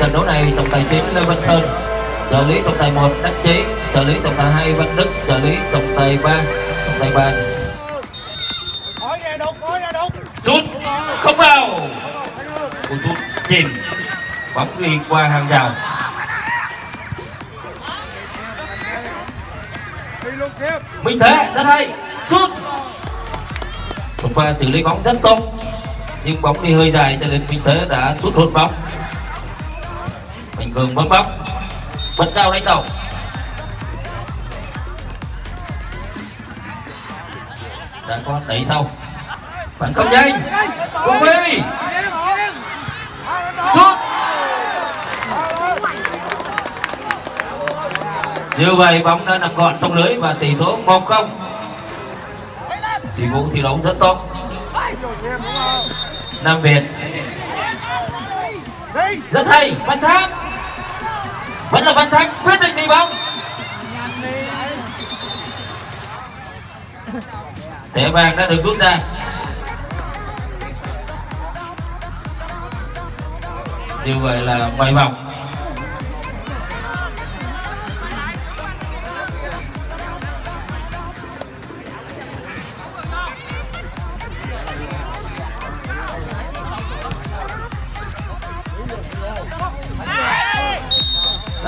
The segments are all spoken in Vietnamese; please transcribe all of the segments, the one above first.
2 trọng tài chính Lê Văn Sơn trợ lý trọng tài 1 Đắc Chí trợ lý trọng tài 2 Văn Đức trợ lý trọng tài 3 trọng tài 3 Hỏi nè đục, hỏi nè đục. sút không vào cú sút chìm bóng đi qua hàng rào. Minh Thế rất hay sút một pha xử lý bóng rất tốt nhưng bóng đi hơi dài cho nên Minh Thế đã sút hụt bóng Mạnh Vương bấm bóc. Bật cao đánh đầu đã có đẩy sau. Phản công nhanh. Quốc Huy. Sút như vậy bóng đã nằm gọn trong lưới và tỷ số 1-0 thì vũ thi đấu rất tốt. Nam Việt. Rất hay. Văn Tháp vẫn là văn thanh quyết định đi bóng. Thẻ vàng đã được rút ra. Như vậy là quay vòng.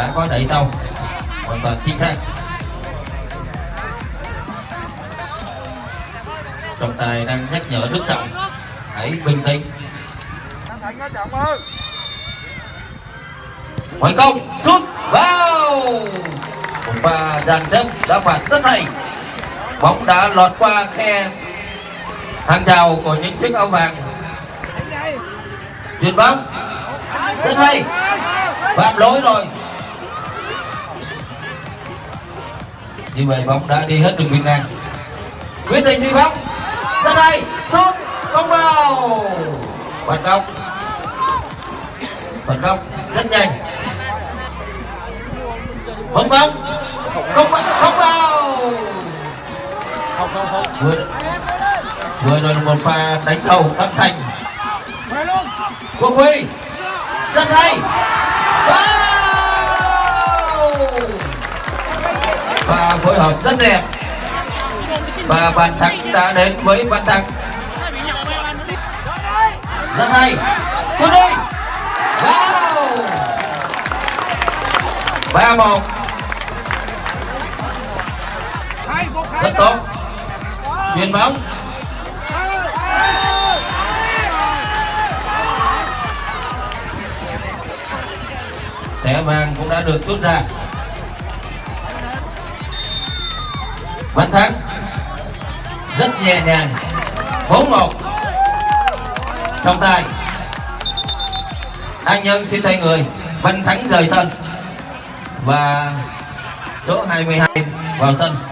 Đã có đẩy sau hoàn toàn chính xác. Trọng tài đang nhắc nhở đức trọng, hãy bình tĩnh. Ngoại công sút vào. Và dàn xếp đã phạt rất hay bóng đã lọt qua khe. Hàng rào của những chiếc áo vàng. Chuyền bóng rất hay. Phạm lỗi rồi. Như vậy bóng đã đi hết đường biên ngang quyết định đi bóng. Ra đây, sút không vào. Phản công phản công rất nhanh. Bóng bóng. Không vào không vào. Không, không, không. vừa vừa rồi là một pha đánh đầu âm thành. Quốc Huy. Rất hay vào và phối hợp rất đẹp. Và bàn thắng đã đến với bàn Thắng. Rất hay. Tôi đi. Vào. Ba một. Rất tốt. Chuyền bóng. Thẻ vàng cũng đã được rút ra. Văn Thắng rất nhẹ nhàng. 4-1 trong tay. An Nhân xin thay người, Văn Thắng rời sân. Và số 22 vào sân.